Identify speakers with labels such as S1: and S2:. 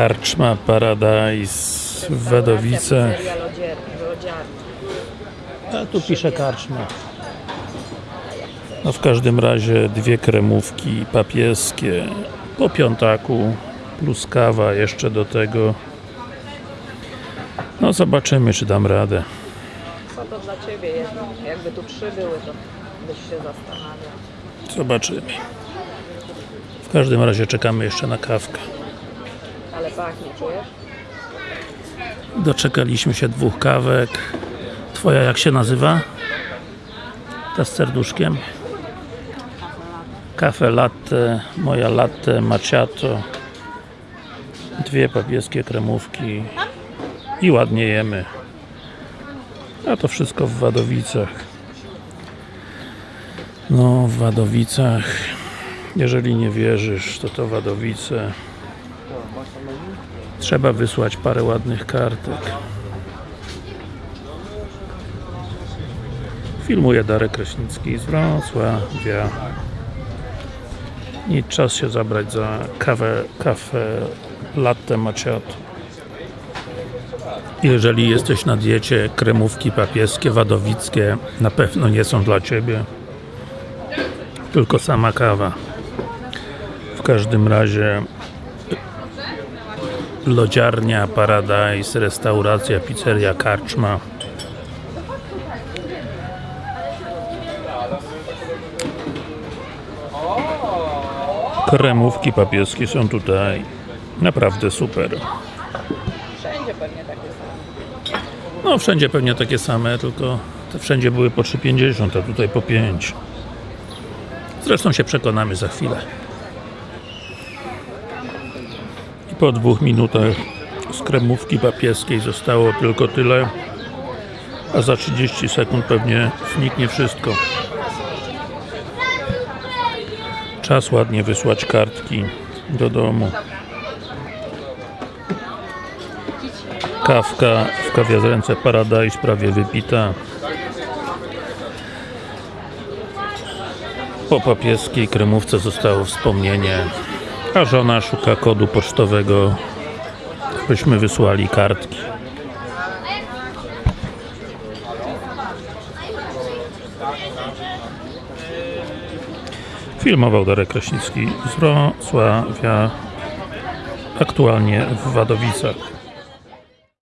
S1: Karczma Paradise w
S2: lodziarnia.
S1: A tu pisze karczma. No w każdym razie dwie kremówki papieskie po piątaku plus kawa jeszcze do tego. No zobaczymy czy dam radę.
S2: Co to dla Ciebie jest? Jakby tu trzy były, to byś się zastanawiał.
S1: Zobaczymy. W każdym razie czekamy jeszcze na kawkę.
S2: Ale pachnie, czujesz?
S1: Doczekaliśmy się dwóch kawek. Twoja jak się nazywa? Ta z serduszkiem? Kafe latte, moja latte macchiato. Dwie papieskie kremówki i ładnie jemy. A to wszystko w Wadowicach. No, w Wadowicach. Jeżeli nie wierzysz, to to Wadowice. Trzeba wysłać parę ładnych kartek. Filmuje Darek Kraśnicki z Wrocławia. I czas się zabrać za kawę, kawę latte macchiato. Jeżeli jesteś na diecie, kremówki papieskie, wadowickie na pewno nie są dla Ciebie. Tylko sama kawa. W każdym razie lodziarnia, Paradise, restauracja, pizzeria, karczma. Kremówki papieskie są tutaj naprawdę super.
S2: Wszędzie pewnie takie same.
S1: No wszędzie pewnie takie same, tylko te wszędzie były po 3,50, a tutaj po 5. Zresztą się przekonamy za chwilę. I po dwóch minutach z kremówki papieskiej zostało tylko tyle, a za 30 sekund pewnie zniknie wszystko. Czas ładnie wysłać kartki do domu. Kawka w kawiarence Paradise prawie wypita. Po papieskiej kremówce zostało wspomnienie, a żona szuka kodu pocztowego, byśmy wysłali kartki. Filmował Darek Kraśnicki z Wrocławia, aktualnie w Wadowicach.